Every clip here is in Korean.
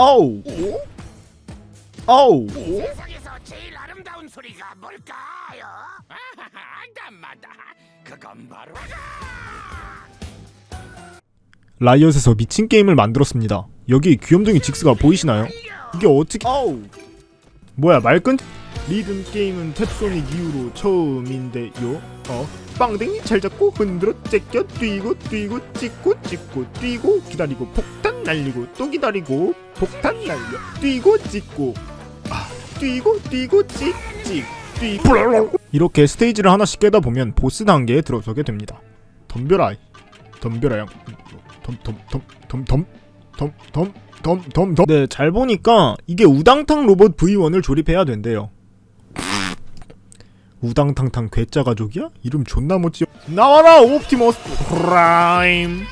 어우. 어우. 세상에서 제일 아름다운 소리가 뭘까요? 아담마다. 그건 바로 라이엇에서 미친 게임을 만들었습니다. 여기 귀염둥이 직스가 보이시나요? 이게 어떻게 어우. 뭐야 말끈? 리듬 게임은 탭소닉 이후로 처음인데요. 어? 빵댕이 잘 잡고 흔들어 제껴 뛰고 뛰고 찍고 찍고 뛰고 기다리고 폭탄 날리고 또 기다리고 폭탄 날려 뛰고 찍고 아 뛰고 뛰고 찍찍 뛰고 이렇게 스테이지를 하나씩 깨다 보면 보스 단계에 들어서게 됩니다 덤벼라 덤벼라 덤덤덤덤덤덤덤덤덤덤 네, 잘 보니까 이게 우당탕 로봇 V1을 조립해야 된대요. 우당탕탕 괴짜 가족이야? 이름 존나 못지. 나와라 옵티머스 프라임.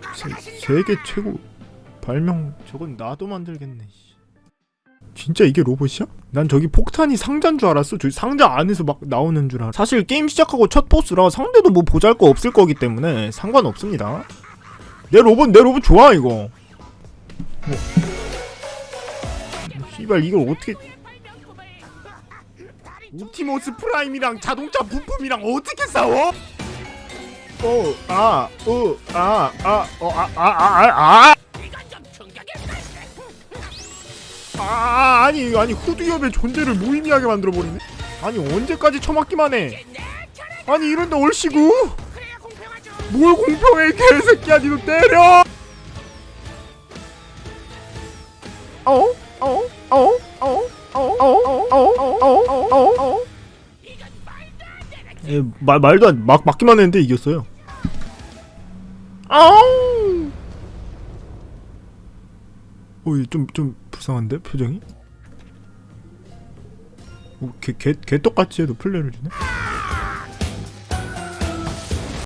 가신 세계 최고 발명 저건 나도 만들겠네. 씨. 진짜 이게 로봇이야? 난 저기 폭탄이 상자인 줄 알았어. 저기 상자 안에서 막 나오는 줄 알아. 사실 게임 시작하고 첫 보스라 상대도 뭐 보잘거 없을 거기 때문에 상관없습니다. 내 로봇 내 로봇 좋아 이거. 뭐. 씨발 이걸 어떻게 옵티머스 프라임이랑 자동차 부품이랑 어떻게 싸워? 오, 아, 우, 아, 아, 어, 아, 아, 아, 아, 아, 아, 아니, 아니, 후드협의 존재를 무의미하게 만들어버리네? 아니, 언제까지 처맞기만 해? 아니, 이런데 얼씨구? 뭘 공평해, 개새끼야, 니도 때려! 어? 어? 어? 어? 에, 말, 말도 안, 막, 막기만 했는데 이겼어요. 아우! 어, 좀좀 불쌍한데 표정이? 어, 개, 개, 개 똑같이 해도 플레이를 주네?